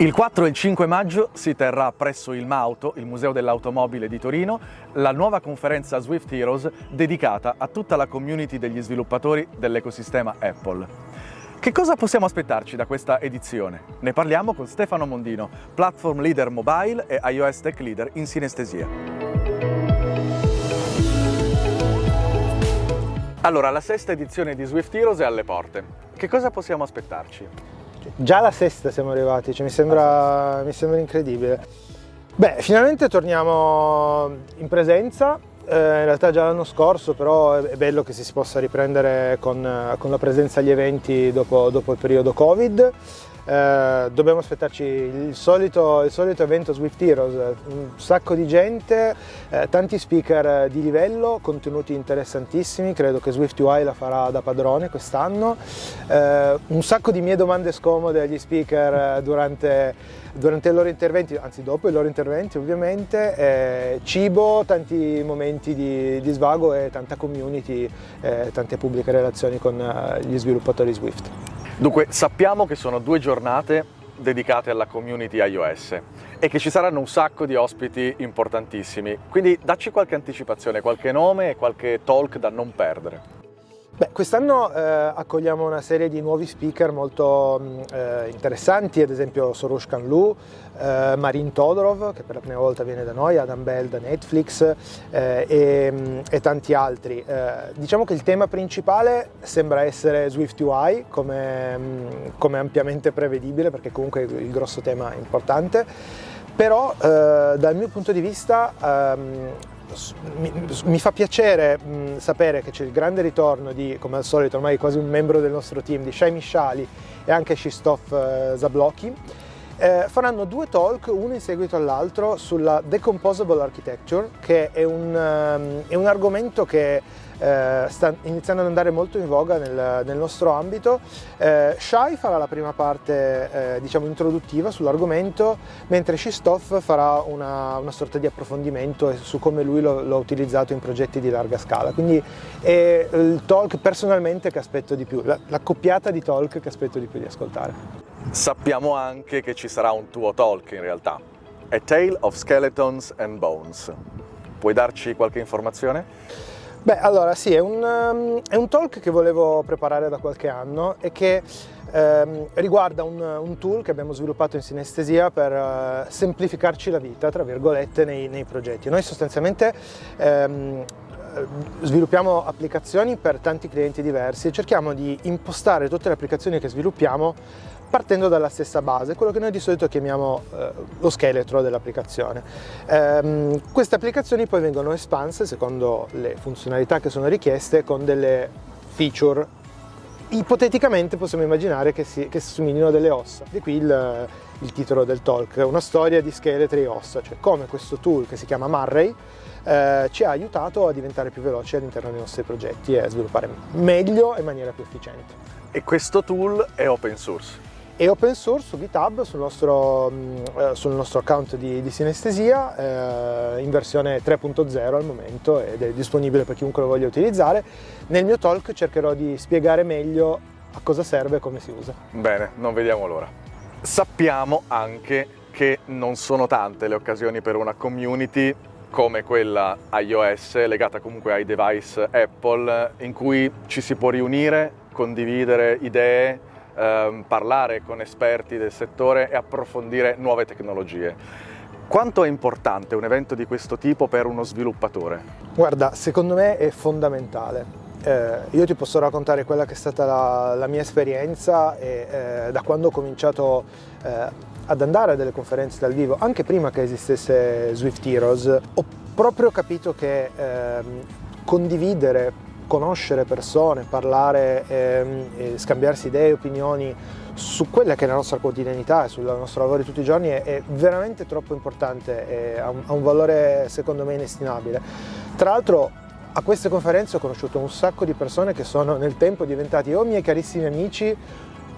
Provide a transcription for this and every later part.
Il 4 e il 5 maggio si terrà presso il Mauto, il Museo dell'Automobile di Torino, la nuova conferenza Swift Heroes dedicata a tutta la community degli sviluppatori dell'ecosistema Apple. Che cosa possiamo aspettarci da questa edizione? Ne parliamo con Stefano Mondino, Platform Leader Mobile e iOS Tech Leader in sinestesia. Allora, la sesta edizione di Swift Heroes è alle porte. Che cosa possiamo aspettarci? Già alla sesta siamo arrivati, cioè mi, sembra, mi sembra incredibile. Beh, finalmente torniamo in presenza, eh, in realtà già l'anno scorso, però è bello che si possa riprendere con, con la presenza agli eventi dopo, dopo il periodo Covid. Eh, dobbiamo aspettarci il solito, il solito, evento Swift Heroes, un sacco di gente, eh, tanti speaker di livello, contenuti interessantissimi, credo che Swift UI la farà da padrone quest'anno, eh, un sacco di mie domande scomode agli speaker eh, durante, durante i loro interventi, anzi dopo i loro interventi ovviamente, eh, cibo, tanti momenti di, di, svago e tanta community, tante pubbliche relazioni con gli sviluppatori Swift. Dunque, sappiamo che sono due giornate dedicate alla community iOS e che ci saranno un sacco di ospiti importantissimi, quindi dacci qualche anticipazione, qualche nome e qualche talk da non perdere. Quest'anno eh, accogliamo una serie di nuovi speaker molto mm, eh, interessanti, ad esempio Soroush Kanlu, eh, Marin Todorov, che per la prima volta viene da noi, Adam Bell da Netflix eh, e, mm, e, tanti altri. Eh, diciamo che il tema principale sembra essere Swift UI, come, mm, come ampiamente prevedibile, perché comunque il grosso tema è importante, però eh, dal mio punto di vista ehm, mi, mi, fa piacere mh, sapere che c'è il grande ritorno di, come al solito, ormai quasi un membro del nostro team, di Shai Mishali e anche Shistov eh, Zablocki. Eh, faranno due talk, uno in seguito all'altro, sulla Decomposable Architecture, che è un, um, è un argomento che eh, sta iniziando ad andare molto in voga nel, nel nostro ambito. Eh, Shai farà la prima parte eh, diciamo introduttiva sull'argomento, mentre Shistov farà una, una, sorta di approfondimento su come lui lo, lo, ha utilizzato in progetti di larga scala. Quindi è il talk personalmente che aspetto di più, la, la coppiata di talk che aspetto di più di ascoltare. Sappiamo anche che ci sarà un tuo talk in realtà, A Tale of Skeletons and Bones. Puoi darci qualche informazione? Beh, allora sì, è un, um, è un, talk che volevo preparare da qualche anno e che um, riguarda un, un, tool che abbiamo sviluppato in sinestesia per uh, semplificarci la vita, tra virgolette, nei, nei progetti. Noi sostanzialmente um, sviluppiamo applicazioni per tanti clienti diversi e cerchiamo di impostare tutte le applicazioni che sviluppiamo partendo dalla stessa base, quello che noi di solito chiamiamo eh, lo scheletro dell'applicazione. Ehm, queste applicazioni poi vengono espanse secondo le funzionalità che sono richieste con delle feature ipoteticamente possiamo immaginare che si, che si somiglino delle ossa. Di qui il, il, titolo del talk, una storia di scheletri e ossa, cioè come questo tool che si chiama Marray eh, ci ha aiutato a diventare più veloci all'interno dei nostri progetti e a sviluppare meglio e in maniera più efficiente. E questo tool è open source? È open source su GitHub sul nostro, mm, eh, sul nostro account di, di Sinestesia eh, in versione 3.0 al momento ed è disponibile per chiunque lo voglia utilizzare. Nel mio talk cercherò di spiegare meglio a cosa serve e come si usa. Bene, non vediamo l'ora. Sappiamo anche che non sono tante le occasioni per una community come quella iOS legata comunque ai device Apple in cui ci si può riunire, condividere idee, ehm, parlare con esperti del settore e approfondire nuove tecnologie. Quanto è importante un evento di questo tipo per uno sviluppatore? Guarda, secondo me è fondamentale. Eh, io ti posso raccontare quella che è stata la, la mia esperienza e, eh, da quando ho cominciato eh, ad andare a delle conferenze dal vivo, anche prima che esistesse Swift Heroes, ho proprio capito che ehm, condividere conoscere persone, parlare ehm, scambiarsi idee opinioni su quella che è la nostra quotidianità e sul nostro lavoro di tutti i giorni è, è veramente troppo importante, ha un, ha un valore secondo me inestimabile. Tra l'altro a queste conferenze ho conosciuto un sacco di persone che sono nel tempo diventati o miei carissimi amici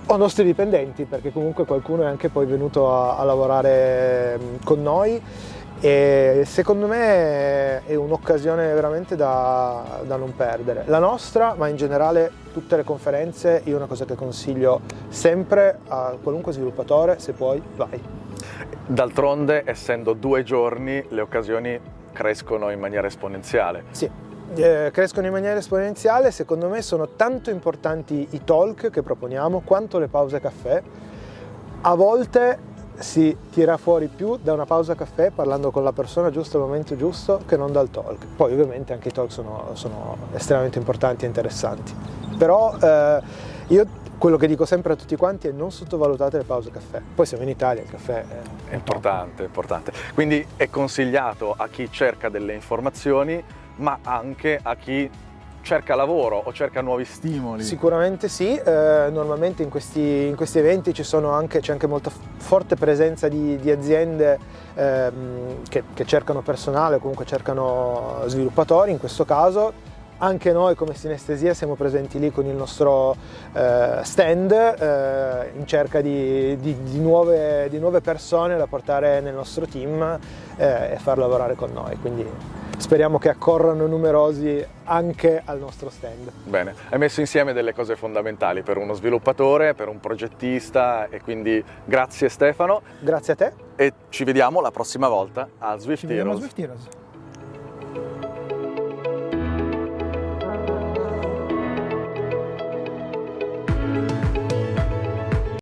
o nostri dipendenti, perché comunque qualcuno è anche poi venuto a, a lavorare con noi e secondo me è un'occasione veramente da, da, non perdere. La nostra, ma in generale tutte le conferenze, io una cosa che consiglio sempre a qualunque sviluppatore, se puoi, vai. D'altronde, essendo due giorni, le occasioni crescono in maniera esponenziale. Sì, eh, crescono in maniera esponenziale, secondo me sono tanto importanti i talk che proponiamo quanto le pause caffè. A volte si tira fuori più da una pausa caffè parlando con la persona giusta al momento giusto che non dal talk. Poi ovviamente anche i talk sono, sono estremamente importanti e interessanti. Però eh, io quello che dico sempre a tutti quanti è non sottovalutate le pause caffè. Poi siamo in Italia, il caffè è, importante, importante. Quindi è consigliato a chi cerca delle informazioni, ma anche a chi cerca lavoro o cerca nuovi stimoli? Sicuramente sì, eh, normalmente in questi, in questi, eventi anche, c'è anche molta forte presenza di, di aziende ehm, che, che cercano personale o comunque cercano sviluppatori in questo caso anche noi come Sinestesia siamo presenti lì con il nostro eh, stand eh, in cerca di, di, di, nuove, di, nuove, persone da portare nel nostro team eh, e far lavorare con noi. Quindi speriamo che accorrano numerosi anche al nostro stand. Bene, hai messo insieme delle cose fondamentali per uno sviluppatore, per un progettista e quindi grazie Stefano. Grazie a te. E ci vediamo la prossima volta a Swift ci Heroes.